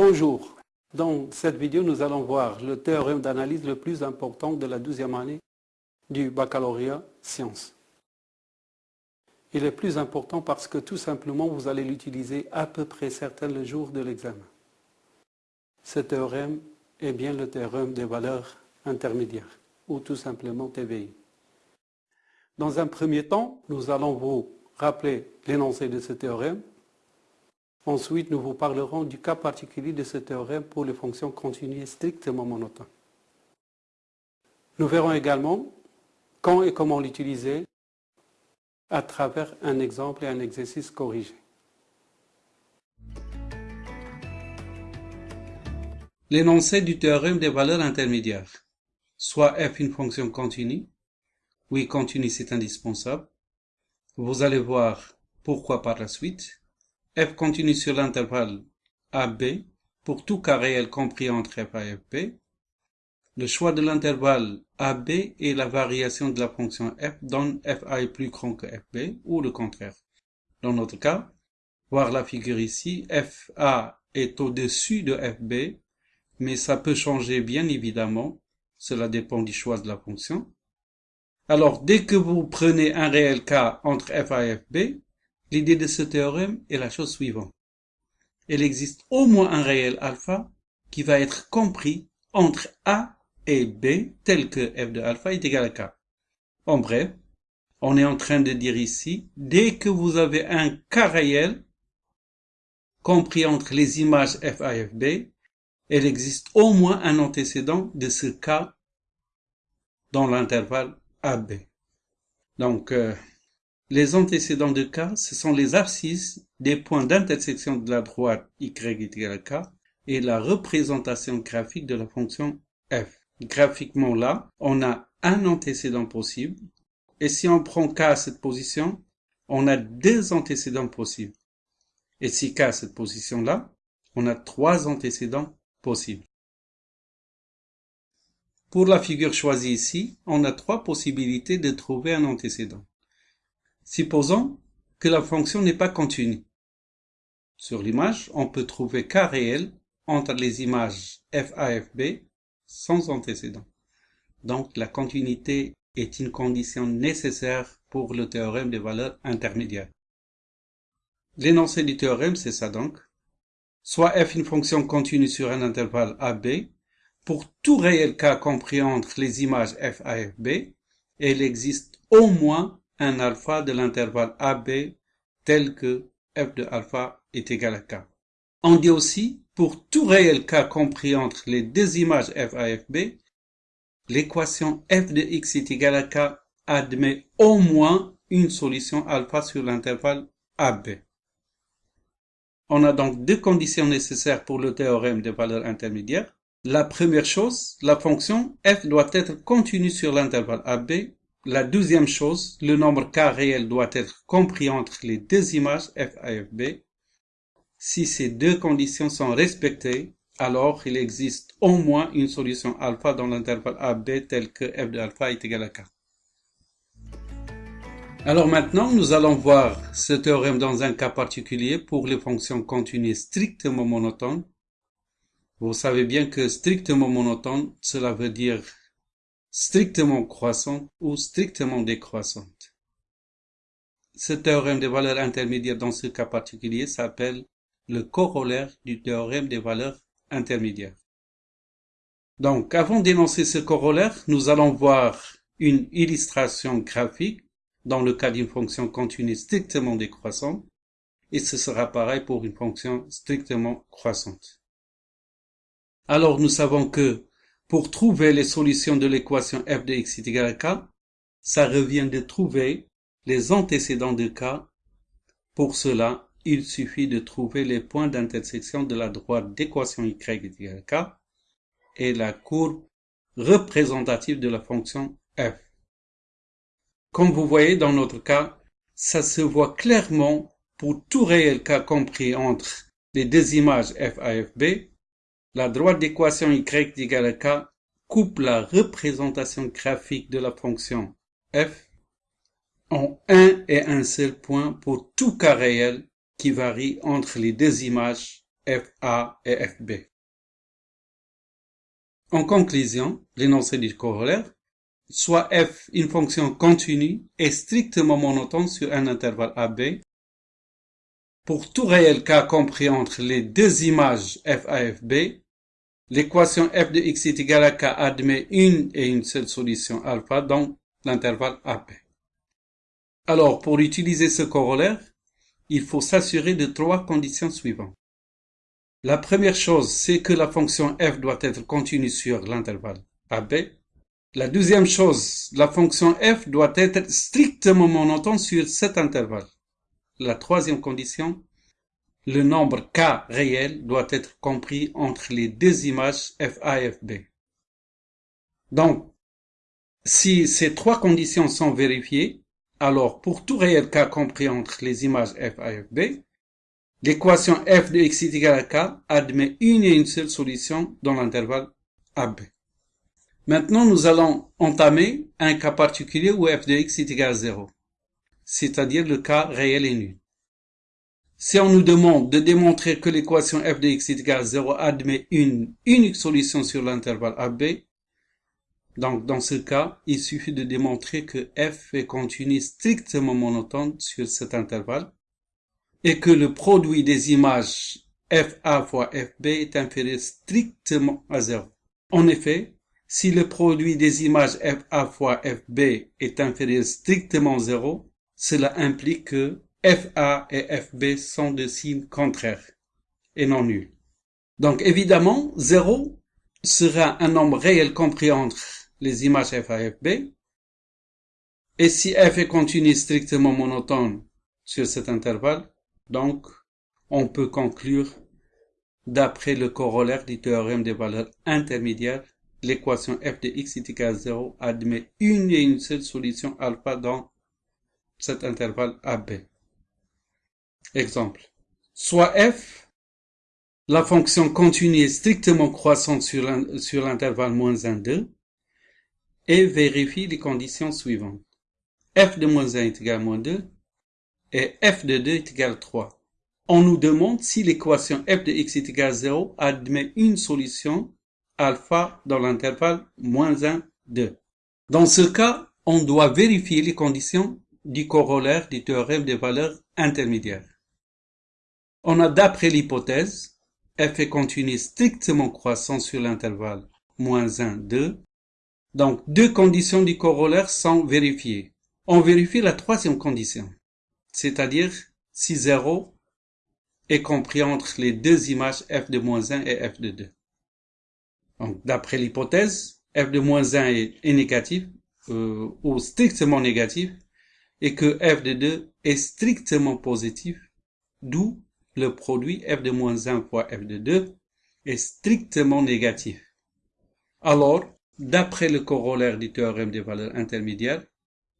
Bonjour. Dans cette vidéo, nous allons voir le théorème d'analyse le plus important de la douzième année du baccalauréat sciences. Il est plus important parce que tout simplement, vous allez l'utiliser à peu près certain le jour de l'examen. Ce théorème est bien le théorème des valeurs intermédiaires, ou tout simplement TVI. Dans un premier temps, nous allons vous rappeler l'énoncé de ce théorème, Ensuite, nous vous parlerons du cas particulier de ce théorème pour les fonctions continues strictement monotones. Nous verrons également quand et comment l'utiliser à travers un exemple et un exercice corrigé. L'énoncé du théorème des valeurs intermédiaires. Soit f une fonction continue. Oui, continue, c'est indispensable. Vous allez voir pourquoi par la suite f continue sur l'intervalle AB pour tout cas réel compris entre f et fb. Le choix de l'intervalle AB et la variation de la fonction f donne fa est plus grand que fb ou le contraire. Dans notre cas, voir la figure ici, fa est au-dessus de fb, mais ça peut changer bien évidemment, cela dépend du choix de la fonction. Alors, dès que vous prenez un réel cas entre fa et fb, L'idée de ce théorème est la chose suivante. Il existe au moins un réel alpha qui va être compris entre A et B tel que f de alpha est égal à k. En bref, on est en train de dire ici, dès que vous avez un cas réel compris entre les images f a et b, il existe au moins un antécédent de ce cas dans l'intervalle AB. Donc, euh, les antécédents de K, ce sont les abscisses des points d'intersection de la droite y est égal à K et la représentation graphique de la fonction f. Graphiquement là, on a un antécédent possible et si on prend K à cette position, on a deux antécédents possibles. Et si K à cette position-là, on a trois antécédents possibles. Pour la figure choisie ici, on a trois possibilités de trouver un antécédent. Supposons que la fonction n'est pas continue. Sur l'image, on peut trouver k réel entre les images f a f b sans antécédent. Donc la continuité est une condition nécessaire pour le théorème des valeurs intermédiaires. L'énoncé du théorème, c'est ça donc. Soit f une fonction continue sur un intervalle AB, pour tout réel k compris entre les images f a f b, il existe au moins un alpha de l'intervalle AB tel que f de alpha est égal à k. On dit aussi, pour tout réel k compris entre les deux images f a et fb, l'équation f de x est égal à k admet au moins une solution alpha sur l'intervalle AB. On a donc deux conditions nécessaires pour le théorème des valeurs intermédiaires. La première chose, la fonction f doit être continue sur l'intervalle AB la deuxième chose, le nombre k réel doit être compris entre les deux images f a et fb. Si ces deux conditions sont respectées, alors il existe au moins une solution alpha dans l'intervalle AB tel que f de alpha est égal à k. Alors maintenant, nous allons voir ce théorème dans un cas particulier pour les fonctions continues strictement monotones. Vous savez bien que strictement monotone, cela veut dire strictement croissante ou strictement décroissante. Ce théorème des valeurs intermédiaires dans ce cas particulier s'appelle le corollaire du théorème des valeurs intermédiaires. Donc, avant d'énoncer ce corollaire, nous allons voir une illustration graphique dans le cas d'une fonction continue strictement décroissante, et ce sera pareil pour une fonction strictement croissante. Alors, nous savons que pour trouver les solutions de l'équation f de x est égal à k, ça revient de trouver les antécédents de k. Pour cela, il suffit de trouver les points d'intersection de la droite d'équation y est égal à k et la courbe représentative de la fonction f. Comme vous voyez dans notre cas, ça se voit clairement pour tout réel k compris entre les deux images f a f b la droite d'équation y égale k coupe la représentation graphique de la fonction f en un et un seul point pour tout cas réel qui varie entre les deux images FA et FB. En conclusion, l'énoncé du corollaire, soit f une fonction continue et strictement monotone sur un intervalle AB, pour tout réel cas compris entre les deux images f a et fb, l'équation f de x est égale à k admet une et une seule solution alpha dans l'intervalle AB. Alors, pour utiliser ce corollaire, il faut s'assurer de trois conditions suivantes. La première chose, c'est que la fonction f doit être continue sur l'intervalle AB. La deuxième chose, la fonction f doit être strictement monotone sur cet intervalle. La troisième condition, le nombre k réel doit être compris entre les deux images FA et FB. Donc, si ces trois conditions sont vérifiées, alors pour tout réel k compris entre les images FA et FB, L'équation f de x est égale à k admet une et une seule solution dans l'intervalle AB. Maintenant, nous allons entamer un cas particulier où f de x est égal à 0, c'est-à-dire le cas réel et nul. Si on nous demande de démontrer que l'équation f de x est égale à 0 admet une unique solution sur l'intervalle AB, donc dans ce cas, il suffit de démontrer que f est continu strictement monotone sur cet intervalle et que le produit des images FA fois FB est inférieur strictement à 0. En effet, si le produit des images FA fois FB est inférieur strictement à 0, cela implique que FA et FB sont de signes contraires et non nuls. Donc évidemment, 0 sera un nombre réel compris entre les images FA et FB. Et si f est continu strictement monotone sur cet intervalle, donc, on peut conclure, d'après le corollaire du théorème des valeurs intermédiaires, l'équation f de x est égal à 0 admet une et une seule solution alpha dans cet intervalle AB. Exemple. Soit f, la fonction continue est strictement croissante sur l'intervalle moins 1, 2, et vérifie les conditions suivantes. f de moins 1 est égal à moins 2, et f de 2 est égal à 3. On nous demande si l'équation f de x est égal à 0 admet une solution alpha dans l'intervalle moins 1, 2. Dans ce cas, on doit vérifier les conditions du corollaire du théorème des valeurs intermédiaires. On a d'après l'hypothèse, f est continu strictement croissant sur l'intervalle moins 1, 2. Donc, deux conditions du corollaire sont vérifiées. On vérifie la troisième condition c'est-à-dire si 0 est compris entre les deux images f de moins 1 et f de 2. Donc, d'après l'hypothèse, f de moins 1 est, négatif euh, ou strictement négatif et que f de 2 est strictement positif, d'où le produit f de moins 1 fois f de 2 est strictement négatif. Alors, d'après le corollaire du théorème des valeurs intermédiaires,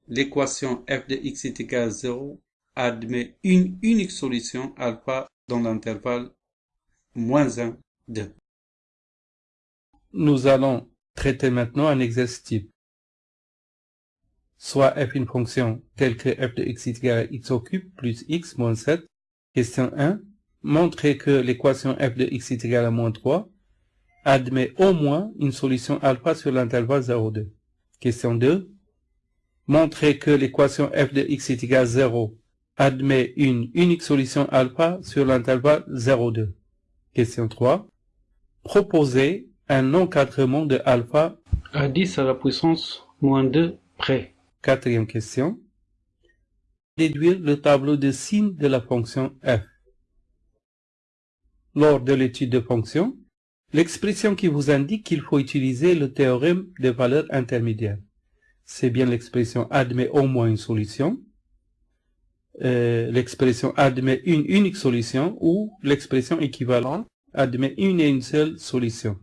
l'équation f de x est égal à 0 admet une unique solution alpha dans l'intervalle moins 1, 2. Nous allons traiter maintenant un exercice type. Soit f une fonction telle que f de x est égal à x au cube plus x moins 7. Question 1. Montrez que l'équation f de x est égale à moins 3 admet au moins une solution alpha sur l'intervalle 0, 2. Question 2. Montrez que l'équation f de x est égale à 0 admet une unique solution alpha sur l'intervalle 0,2. Question 3. Proposez un encadrement de alpha à 10 à la puissance moins 2 près. Quatrième question. Déduire le tableau de signes de la fonction f. Lors de l'étude de fonction, l'expression qui vous indique qu'il faut utiliser le théorème des valeurs intermédiaires. C'est bien l'expression admet au moins une solution euh, l'expression admet une unique solution ou l'expression équivalente admet une et une seule solution.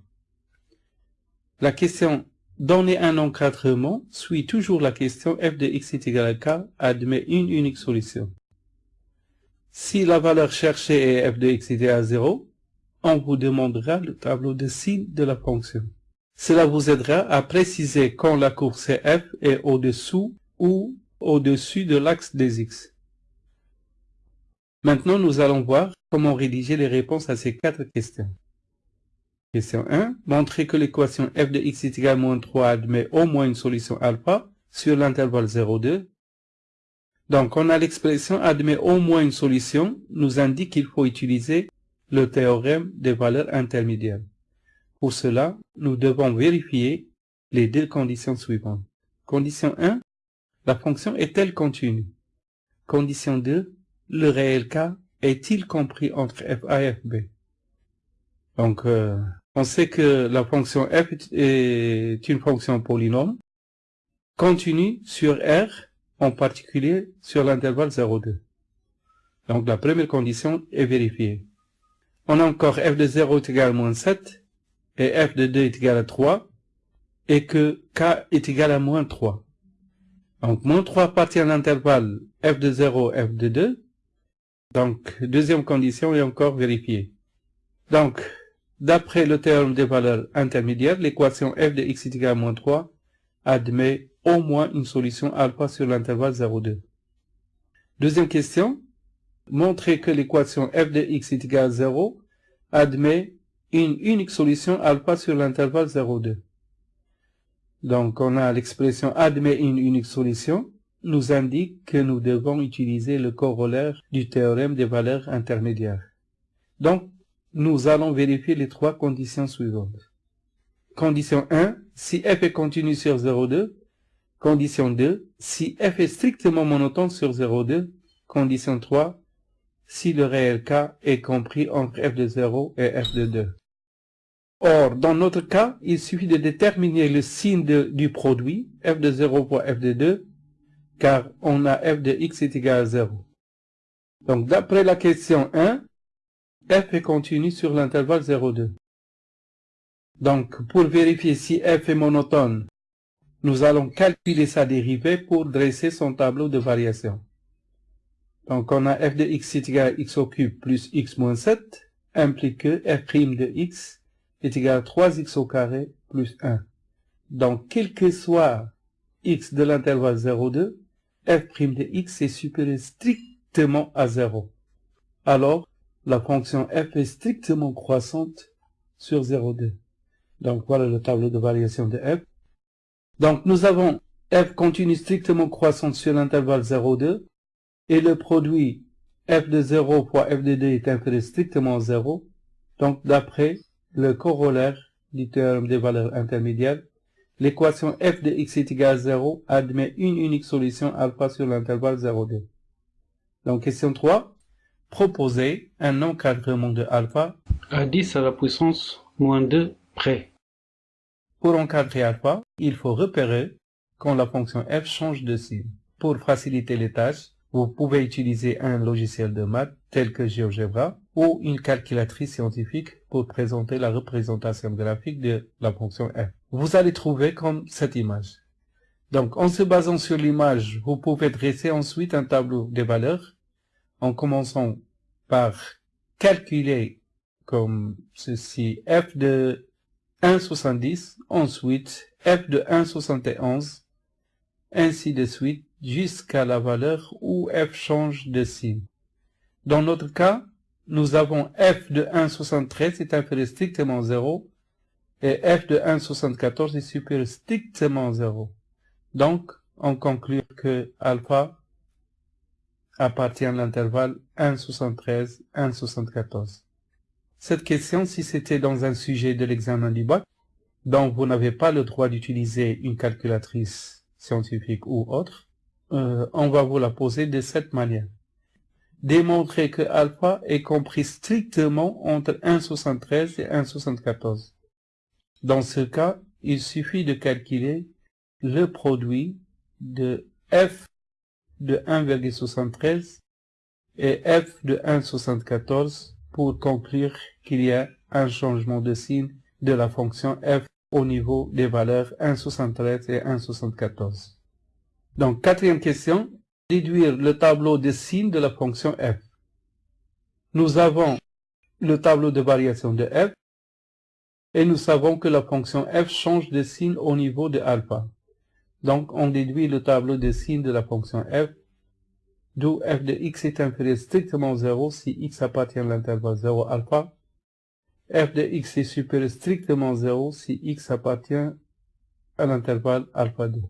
La question donner un encadrement suit toujours la question f de x est égal à k admet une unique solution. Si la valeur cherchée est f de x est égal à 0, on vous demandera le tableau de signes de la fonction. Cela vous aidera à préciser quand la courbe f est au-dessous ou au-dessus de l'axe des x. Maintenant, nous allons voir comment rédiger les réponses à ces quatre questions. Question 1. Montrer que l'équation f de x est égal à moins 3 admet au moins une solution alpha sur l'intervalle 0,2. Donc, on a l'expression admet au moins une solution, nous indique qu'il faut utiliser le théorème des valeurs intermédiaires. Pour cela, nous devons vérifier les deux conditions suivantes. Condition 1, la fonction est-elle continue Condition 2, le réel k est-il compris entre fa et fb Donc, euh, on sait que la fonction f est une fonction polynôme continue sur R, en particulier sur l'intervalle 0,2. Donc la première condition est vérifiée. On a encore f de 0 est égal à moins 7, et f de 2 est égal à 3, et que k est égal à moins 3. Donc moins 3 appartient à l'intervalle f de 0, f de 2. Donc deuxième condition est encore vérifiée. Donc, d'après le théorème des valeurs intermédiaires, l'équation f de x est égal à moins 3 admet au moins une solution alpha sur l'intervalle 0,2. Deuxième question, montrer que l'équation f de x est égale à 0 admet une unique solution alpha sur l'intervalle 0,2. Donc on a l'expression admet une unique solution nous indique que nous devons utiliser le corollaire du théorème des valeurs intermédiaires. Donc, nous allons vérifier les trois conditions suivantes. Condition 1, si f est continu sur 0,2. Condition 2, si f est strictement monotone sur 0,2. Condition 3, si le réel k est compris entre f de 0 et f de 2. Or, dans notre cas, il suffit de déterminer le signe du produit, f de 0 fois f de 2, car on a f de x est égal à 0. Donc, d'après la question 1, f est continu sur l'intervalle 0,2. Donc, pour vérifier si f est monotone, nous allons calculer sa dérivée pour dresser son tableau de variation. Donc, on a f de x est égal à x au cube plus x moins 7, implique que f' de x est égal à 3x au carré plus 1. Donc, quel que soit x de l'intervalle 0,2, f' de x est supérieur strictement à 0. Alors, la fonction f est strictement croissante sur 0,2. Donc, voilà le tableau de variation de f. Donc, nous avons f continue strictement croissante sur l'intervalle 0,2 et le produit f de 0 fois f de 2 est inférieur strictement à 0. Donc, d'après le corollaire du théorème des valeurs intermédiaires, l'équation f de x est égal à 0 admet une unique solution alpha sur l'intervalle 0,2. Donc, question 3. Proposer un encadrement de alpha à 10 à la puissance moins 2 près. Pour encadrer alpha, il faut repérer quand la fonction f change de signe. Pour faciliter les tâches, vous pouvez utiliser un logiciel de maths tel que GeoGebra ou une calculatrice scientifique pour présenter la représentation graphique de la fonction f. Vous allez trouver comme cette image. Donc, en se basant sur l'image, vous pouvez dresser ensuite un tableau des valeurs en commençant par calculer comme ceci f de 1,70, ensuite f de 1,71, ainsi de suite jusqu'à la valeur où f change de signe. Dans notre cas, nous avons f de 1,73 est inférieur strictement 0 et f de 1,74 est supérieur strictement 0. Donc, on conclut que alpha appartient à l'intervalle 1,73, 1,74. Cette question, si c'était dans un sujet de l'examen du bac, dont vous n'avez pas le droit d'utiliser une calculatrice scientifique ou autre, euh, on va vous la poser de cette manière. Démontrer que alpha est compris strictement entre 1,73 et 1,74. Dans ce cas, il suffit de calculer le produit de f de 1,73 et f de 1,74 pour conclure qu'il y a un changement de signe de la fonction f au niveau des valeurs 1,73 et 1,74. Donc, quatrième question, déduire le tableau de signes de la fonction f. Nous avons le tableau de variation de f et nous savons que la fonction f change de signe au niveau de alpha. Donc, on déduit le tableau de signes de la fonction f d'où f de x est inférieur strictement 0 si x appartient à l'intervalle 0 alpha, f de x est supérieur strictement 0 si x appartient à l'intervalle alpha 2.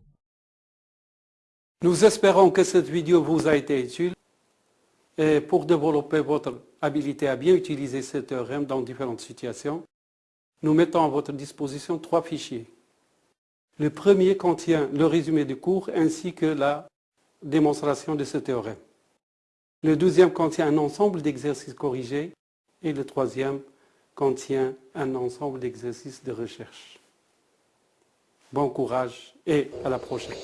Nous espérons que cette vidéo vous a été utile et pour développer votre habilité à bien utiliser ce théorème dans différentes situations, nous mettons à votre disposition trois fichiers. Le premier contient le résumé du cours ainsi que la démonstration de ce théorème. Le deuxième contient un ensemble d'exercices corrigés et le troisième contient un ensemble d'exercices de recherche. Bon courage et à la prochaine.